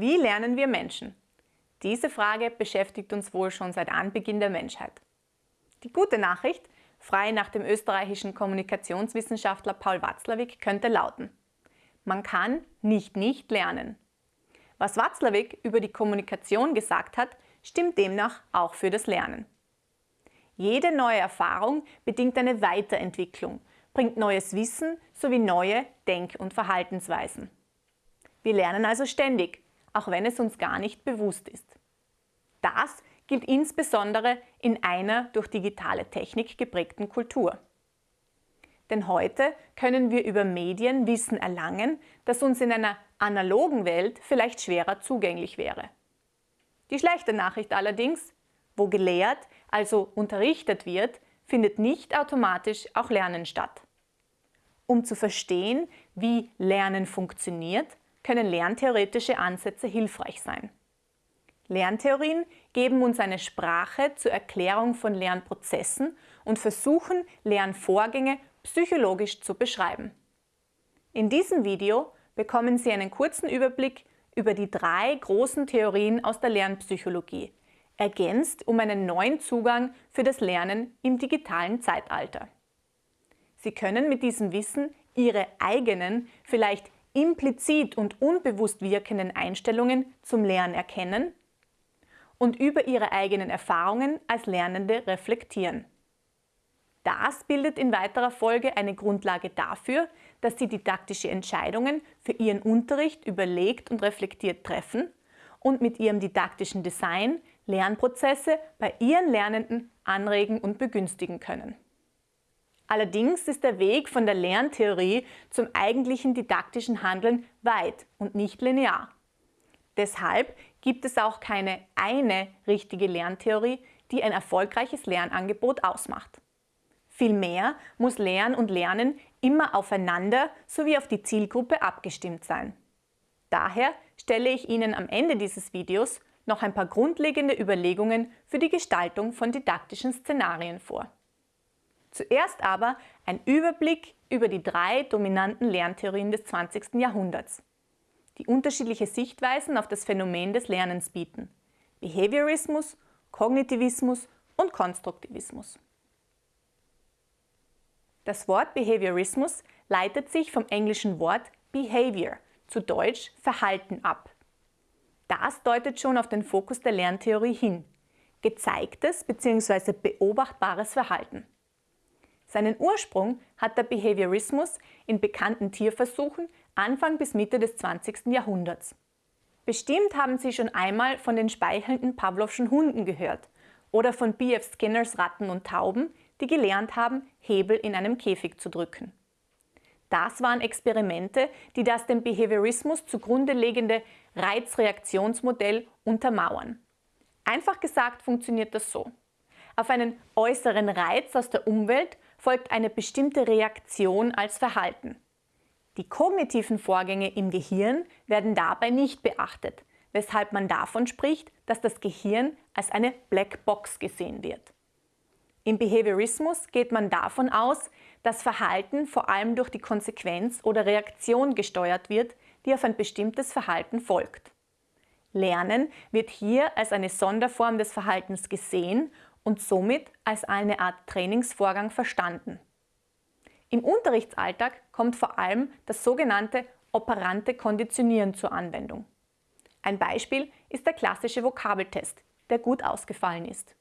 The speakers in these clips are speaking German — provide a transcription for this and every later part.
Wie lernen wir Menschen? Diese Frage beschäftigt uns wohl schon seit Anbeginn der Menschheit. Die gute Nachricht, frei nach dem österreichischen Kommunikationswissenschaftler Paul Watzlawick, könnte lauten, man kann nicht nicht lernen. Was Watzlawick über die Kommunikation gesagt hat, stimmt demnach auch für das Lernen. Jede neue Erfahrung bedingt eine Weiterentwicklung, bringt neues Wissen sowie neue Denk- und Verhaltensweisen. Wir lernen also ständig, auch wenn es uns gar nicht bewusst ist. Das gilt insbesondere in einer durch digitale Technik geprägten Kultur. Denn heute können wir über Medien Wissen erlangen, das uns in einer analogen Welt vielleicht schwerer zugänglich wäre. Die schlechte Nachricht allerdings, wo gelehrt, also unterrichtet wird, findet nicht automatisch auch Lernen statt. Um zu verstehen, wie Lernen funktioniert, können lerntheoretische Ansätze hilfreich sein. Lerntheorien geben uns eine Sprache zur Erklärung von Lernprozessen und versuchen, Lernvorgänge psychologisch zu beschreiben. In diesem Video bekommen Sie einen kurzen Überblick über die drei großen Theorien aus der Lernpsychologie, ergänzt um einen neuen Zugang für das Lernen im digitalen Zeitalter. Sie können mit diesem Wissen Ihre eigenen, vielleicht implizit und unbewusst wirkenden Einstellungen zum Lernen erkennen und über ihre eigenen Erfahrungen als Lernende reflektieren. Das bildet in weiterer Folge eine Grundlage dafür, dass Sie didaktische Entscheidungen für Ihren Unterricht überlegt und reflektiert treffen und mit Ihrem didaktischen Design Lernprozesse bei Ihren Lernenden anregen und begünstigen können. Allerdings ist der Weg von der Lerntheorie zum eigentlichen didaktischen Handeln weit und nicht linear. Deshalb gibt es auch keine eine richtige Lerntheorie, die ein erfolgreiches Lernangebot ausmacht. Vielmehr muss Lernen und Lernen immer aufeinander sowie auf die Zielgruppe abgestimmt sein. Daher stelle ich Ihnen am Ende dieses Videos noch ein paar grundlegende Überlegungen für die Gestaltung von didaktischen Szenarien vor. Zuerst aber ein Überblick über die drei dominanten Lerntheorien des 20. Jahrhunderts, die unterschiedliche Sichtweisen auf das Phänomen des Lernens bieten. Behaviorismus, Kognitivismus und Konstruktivismus. Das Wort Behaviorismus leitet sich vom englischen Wort Behavior, zu Deutsch Verhalten ab. Das deutet schon auf den Fokus der Lerntheorie hin, gezeigtes bzw. beobachtbares Verhalten. Seinen Ursprung hat der Behaviorismus in bekannten Tierversuchen Anfang bis Mitte des 20. Jahrhunderts. Bestimmt haben Sie schon einmal von den speichelnden Pavlovschen Hunden gehört oder von B.F. Skinners Ratten und Tauben, die gelernt haben, Hebel in einem Käfig zu drücken. Das waren Experimente, die das dem Behaviorismus zugrunde liegende Reizreaktionsmodell untermauern. Einfach gesagt funktioniert das so. Auf einen äußeren Reiz aus der Umwelt folgt eine bestimmte Reaktion als Verhalten. Die kognitiven Vorgänge im Gehirn werden dabei nicht beachtet, weshalb man davon spricht, dass das Gehirn als eine Blackbox gesehen wird. Im Behaviorismus geht man davon aus, dass Verhalten vor allem durch die Konsequenz oder Reaktion gesteuert wird, die auf ein bestimmtes Verhalten folgt. Lernen wird hier als eine Sonderform des Verhaltens gesehen und somit als eine Art Trainingsvorgang verstanden. Im Unterrichtsalltag kommt vor allem das sogenannte operante Konditionieren zur Anwendung. Ein Beispiel ist der klassische Vokabeltest, der gut ausgefallen ist.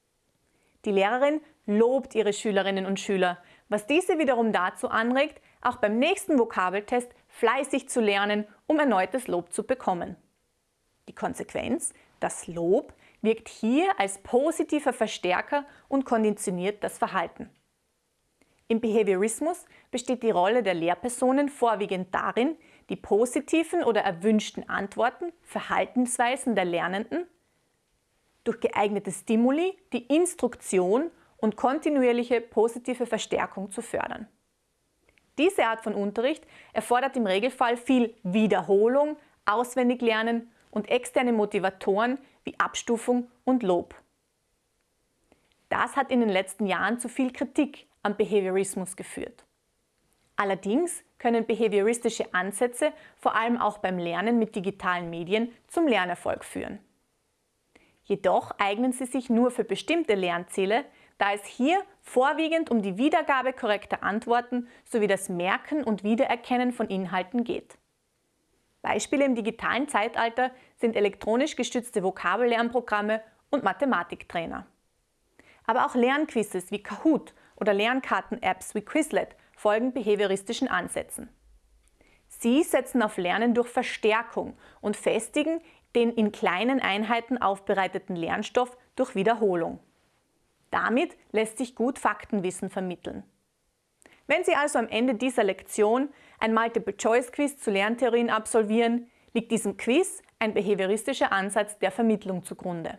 Die Lehrerin lobt ihre Schülerinnen und Schüler, was diese wiederum dazu anregt, auch beim nächsten Vokabeltest fleißig zu lernen, um erneutes Lob zu bekommen. Die Konsequenz, das Lob wirkt hier als positiver Verstärker und konditioniert das Verhalten. Im Behaviorismus besteht die Rolle der Lehrpersonen vorwiegend darin, die positiven oder erwünschten Antworten, Verhaltensweisen der Lernenden durch geeignete Stimuli, die Instruktion und kontinuierliche positive Verstärkung zu fördern. Diese Art von Unterricht erfordert im Regelfall viel Wiederholung, Auswendiglernen und externe Motivatoren wie Abstufung und Lob. Das hat in den letzten Jahren zu viel Kritik am Behaviorismus geführt. Allerdings können behavioristische Ansätze vor allem auch beim Lernen mit digitalen Medien zum Lernerfolg führen. Jedoch eignen sie sich nur für bestimmte Lernziele, da es hier vorwiegend um die Wiedergabe korrekter Antworten sowie das Merken und Wiedererkennen von Inhalten geht. Beispiele im digitalen Zeitalter sind elektronisch gestützte Vokabellernprogramme und Mathematiktrainer. Aber auch Lernquizzes wie Kahoot oder Lernkarten-Apps wie Quizlet folgen behavioristischen Ansätzen. Sie setzen auf Lernen durch Verstärkung und festigen den in kleinen Einheiten aufbereiteten Lernstoff durch Wiederholung. Damit lässt sich gut Faktenwissen vermitteln. Wenn Sie also am Ende dieser Lektion ein Multiple-Choice-Quiz zu Lerntheorien absolvieren, liegt diesem Quiz ein behavioristischer Ansatz der Vermittlung zugrunde.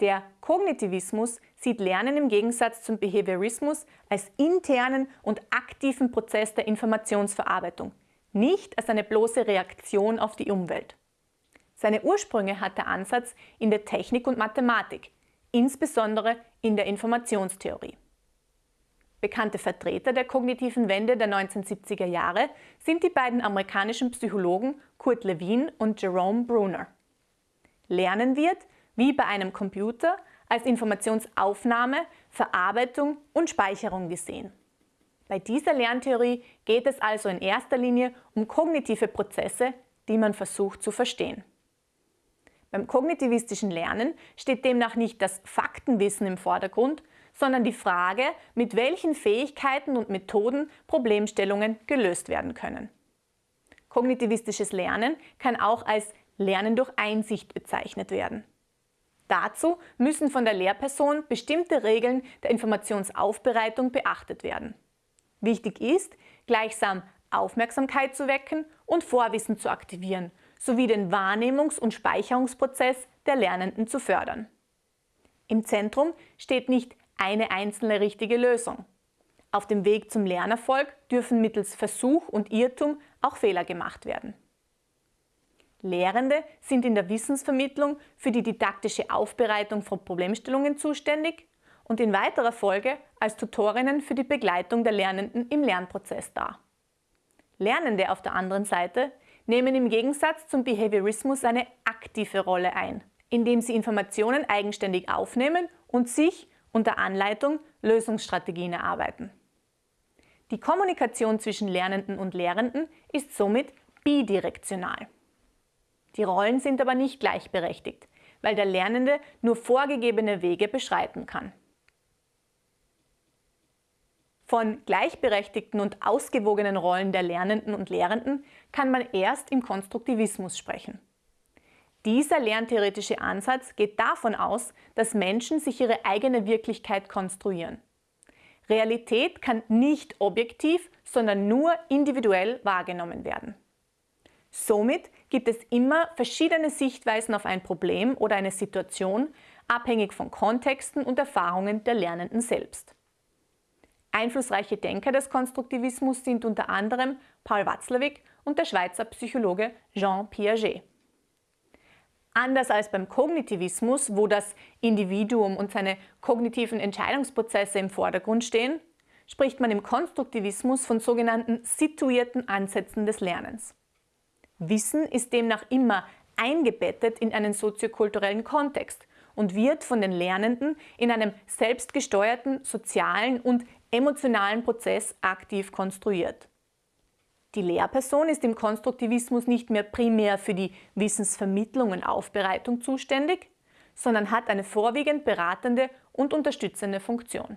Der Kognitivismus sieht Lernen im Gegensatz zum Behaviorismus als internen und aktiven Prozess der Informationsverarbeitung, nicht als eine bloße Reaktion auf die Umwelt. Seine Ursprünge hat der Ansatz in der Technik und Mathematik, insbesondere in der Informationstheorie. Bekannte Vertreter der kognitiven Wende der 1970er Jahre sind die beiden amerikanischen Psychologen Kurt Lewin und Jerome Bruner. Lernen wird, wie bei einem Computer, als Informationsaufnahme, Verarbeitung und Speicherung gesehen. Bei dieser Lerntheorie geht es also in erster Linie um kognitive Prozesse, die man versucht zu verstehen. Beim kognitivistischen Lernen steht demnach nicht das Faktenwissen im Vordergrund, sondern die Frage, mit welchen Fähigkeiten und Methoden Problemstellungen gelöst werden können. Kognitivistisches Lernen kann auch als Lernen durch Einsicht bezeichnet werden. Dazu müssen von der Lehrperson bestimmte Regeln der Informationsaufbereitung beachtet werden. Wichtig ist, gleichsam Aufmerksamkeit zu wecken und Vorwissen zu aktivieren, sowie den Wahrnehmungs- und Speicherungsprozess der Lernenden zu fördern. Im Zentrum steht nicht eine einzelne richtige Lösung. Auf dem Weg zum Lernerfolg dürfen mittels Versuch und Irrtum auch Fehler gemacht werden. Lehrende sind in der Wissensvermittlung für die didaktische Aufbereitung von Problemstellungen zuständig und in weiterer Folge als Tutorinnen für die Begleitung der Lernenden im Lernprozess dar. Lernende auf der anderen Seite nehmen im Gegensatz zum Behaviorismus eine aktive Rolle ein, indem sie Informationen eigenständig aufnehmen und sich unter Anleitung Lösungsstrategien erarbeiten. Die Kommunikation zwischen Lernenden und Lehrenden ist somit bidirektional. Die Rollen sind aber nicht gleichberechtigt, weil der Lernende nur vorgegebene Wege beschreiten kann. Von gleichberechtigten und ausgewogenen Rollen der Lernenden und Lehrenden kann man erst im Konstruktivismus sprechen. Dieser lerntheoretische Ansatz geht davon aus, dass Menschen sich ihre eigene Wirklichkeit konstruieren. Realität kann nicht objektiv, sondern nur individuell wahrgenommen werden. Somit gibt es immer verschiedene Sichtweisen auf ein Problem oder eine Situation, abhängig von Kontexten und Erfahrungen der Lernenden selbst. Einflussreiche Denker des Konstruktivismus sind unter anderem Paul Watzlawick und der Schweizer Psychologe Jean Piaget. Anders als beim Kognitivismus, wo das Individuum und seine kognitiven Entscheidungsprozesse im Vordergrund stehen, spricht man im Konstruktivismus von sogenannten situierten Ansätzen des Lernens. Wissen ist demnach immer eingebettet in einen soziokulturellen Kontext und wird von den Lernenden in einem selbstgesteuerten sozialen und emotionalen Prozess aktiv konstruiert. Die Lehrperson ist im Konstruktivismus nicht mehr primär für die Wissensvermittlung und Aufbereitung zuständig, sondern hat eine vorwiegend beratende und unterstützende Funktion.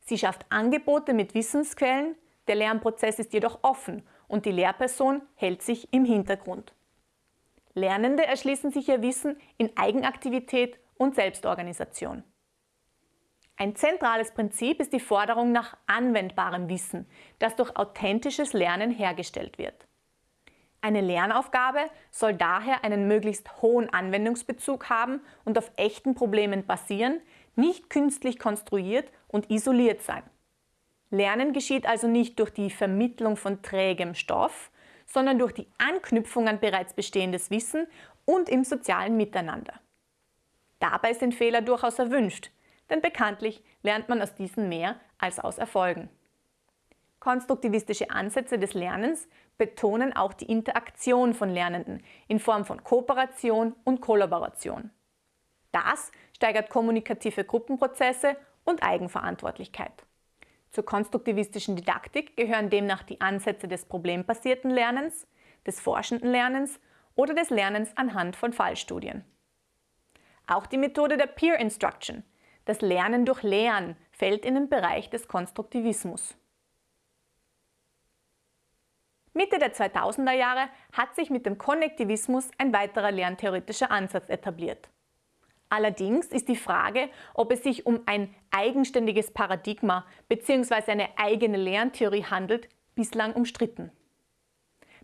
Sie schafft Angebote mit Wissensquellen, der Lernprozess ist jedoch offen und die Lehrperson hält sich im Hintergrund. Lernende erschließen sich ihr Wissen in Eigenaktivität und Selbstorganisation. Ein zentrales Prinzip ist die Forderung nach anwendbarem Wissen, das durch authentisches Lernen hergestellt wird. Eine Lernaufgabe soll daher einen möglichst hohen Anwendungsbezug haben und auf echten Problemen basieren, nicht künstlich konstruiert und isoliert sein. Lernen geschieht also nicht durch die Vermittlung von trägem Stoff, sondern durch die Anknüpfung an bereits bestehendes Wissen und im sozialen Miteinander. Dabei sind Fehler durchaus erwünscht, denn bekanntlich lernt man aus diesen mehr als aus Erfolgen. Konstruktivistische Ansätze des Lernens betonen auch die Interaktion von Lernenden in Form von Kooperation und Kollaboration. Das steigert kommunikative Gruppenprozesse und Eigenverantwortlichkeit. Zur konstruktivistischen Didaktik gehören demnach die Ansätze des problembasierten Lernens, des forschenden Lernens oder des Lernens anhand von Fallstudien. Auch die Methode der Peer Instruction, das Lernen durch Lehren, fällt in den Bereich des Konstruktivismus. Mitte der 2000er Jahre hat sich mit dem Konnektivismus ein weiterer lerntheoretischer Ansatz etabliert. Allerdings ist die Frage, ob es sich um ein eigenständiges Paradigma bzw. eine eigene Lerntheorie handelt, bislang umstritten.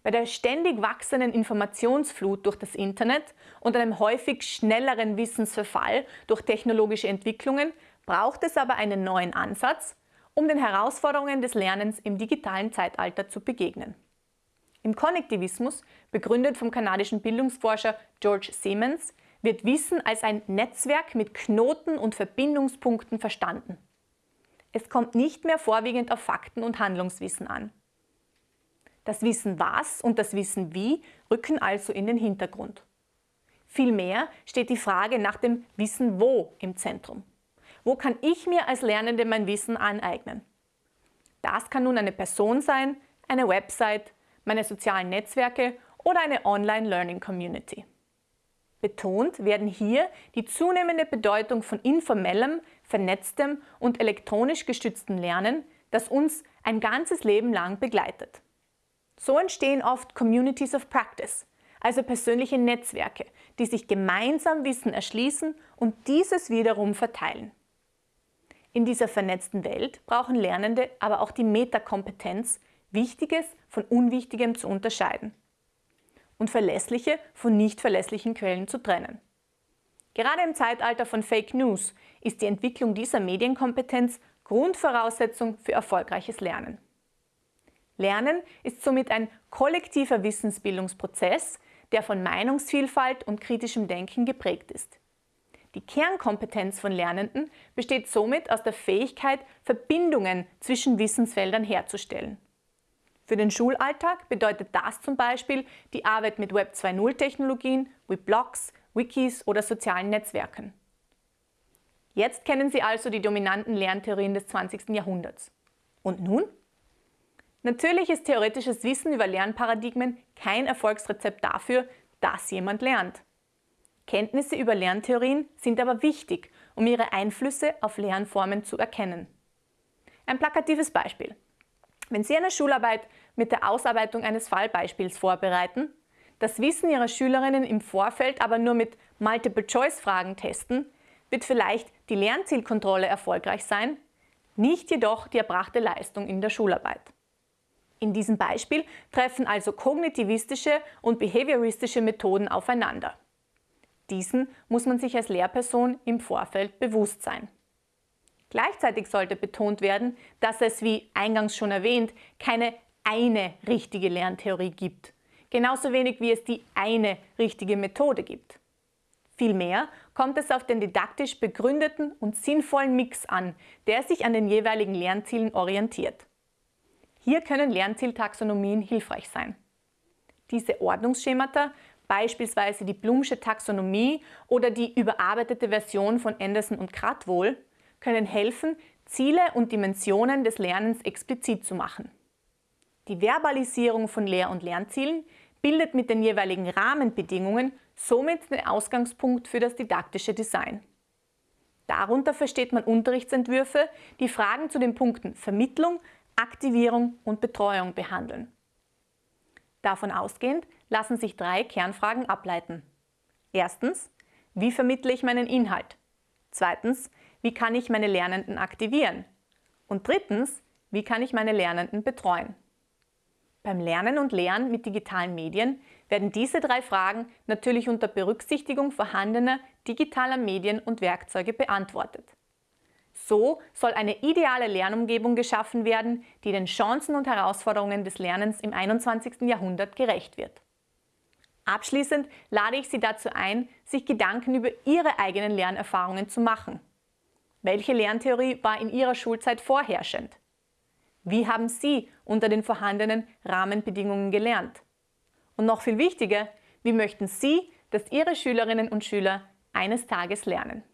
Bei der ständig wachsenden Informationsflut durch das Internet und einem häufig schnelleren Wissensverfall durch technologische Entwicklungen braucht es aber einen neuen Ansatz, um den Herausforderungen des Lernens im digitalen Zeitalter zu begegnen. Im Konnektivismus, begründet vom kanadischen Bildungsforscher George Siemens, wird Wissen als ein Netzwerk mit Knoten und Verbindungspunkten verstanden. Es kommt nicht mehr vorwiegend auf Fakten und Handlungswissen an. Das Wissen was und das Wissen wie rücken also in den Hintergrund. Vielmehr steht die Frage nach dem Wissen wo im Zentrum. Wo kann ich mir als Lernende mein Wissen aneignen? Das kann nun eine Person sein, eine Website, meine sozialen Netzwerke oder eine Online-Learning-Community. Betont werden hier die zunehmende Bedeutung von informellem, vernetztem und elektronisch gestütztem Lernen, das uns ein ganzes Leben lang begleitet. So entstehen oft Communities of Practice, also persönliche Netzwerke, die sich gemeinsam Wissen erschließen und dieses wiederum verteilen. In dieser vernetzten Welt brauchen Lernende aber auch die Metakompetenz, Wichtiges von Unwichtigem zu unterscheiden und verlässliche von nicht verlässlichen Quellen zu trennen. Gerade im Zeitalter von Fake News ist die Entwicklung dieser Medienkompetenz Grundvoraussetzung für erfolgreiches Lernen. Lernen ist somit ein kollektiver Wissensbildungsprozess, der von Meinungsvielfalt und kritischem Denken geprägt ist. Die Kernkompetenz von Lernenden besteht somit aus der Fähigkeit, Verbindungen zwischen Wissensfeldern herzustellen. Für den Schulalltag bedeutet das zum Beispiel die Arbeit mit Web 2.0 Technologien wie Blogs, Wikis oder sozialen Netzwerken. Jetzt kennen Sie also die dominanten Lerntheorien des 20. Jahrhunderts. Und nun? Natürlich ist theoretisches Wissen über Lernparadigmen kein Erfolgsrezept dafür, dass jemand lernt. Kenntnisse über Lerntheorien sind aber wichtig, um ihre Einflüsse auf Lernformen zu erkennen. Ein plakatives Beispiel. Wenn Sie eine Schularbeit mit der Ausarbeitung eines Fallbeispiels vorbereiten, das Wissen Ihrer Schülerinnen im Vorfeld aber nur mit Multiple-Choice-Fragen testen, wird vielleicht die Lernzielkontrolle erfolgreich sein, nicht jedoch die erbrachte Leistung in der Schularbeit. In diesem Beispiel treffen also kognitivistische und behavioristische Methoden aufeinander. Diesen muss man sich als Lehrperson im Vorfeld bewusst sein. Gleichzeitig sollte betont werden, dass es, wie eingangs schon erwähnt, keine eine richtige Lerntheorie gibt. Genauso wenig wie es die eine richtige Methode gibt. Vielmehr kommt es auf den didaktisch begründeten und sinnvollen Mix an, der sich an den jeweiligen Lernzielen orientiert. Hier können Lernzieltaxonomien hilfreich sein. Diese Ordnungsschemata, beispielsweise die Blumsche Taxonomie oder die überarbeitete Version von Anderson und Kratwohl, können helfen, Ziele und Dimensionen des Lernens explizit zu machen. Die Verbalisierung von Lehr- und Lernzielen bildet mit den jeweiligen Rahmenbedingungen somit den Ausgangspunkt für das didaktische Design. Darunter versteht man Unterrichtsentwürfe, die Fragen zu den Punkten Vermittlung, Aktivierung und Betreuung behandeln. Davon ausgehend lassen sich drei Kernfragen ableiten. Erstens, wie vermittle ich meinen Inhalt? Zweitens, wie kann ich meine Lernenden aktivieren? Und drittens, wie kann ich meine Lernenden betreuen? Beim Lernen und Lehren mit digitalen Medien werden diese drei Fragen natürlich unter Berücksichtigung vorhandener digitaler Medien und Werkzeuge beantwortet. So soll eine ideale Lernumgebung geschaffen werden, die den Chancen und Herausforderungen des Lernens im 21. Jahrhundert gerecht wird. Abschließend lade ich Sie dazu ein, sich Gedanken über Ihre eigenen Lernerfahrungen zu machen Welche Lerntheorie war in Ihrer Schulzeit vorherrschend? Wie haben Sie unter den vorhandenen Rahmenbedingungen gelernt? Und noch viel wichtiger, wie möchten Sie, dass Ihre Schülerinnen und Schüler eines Tages lernen?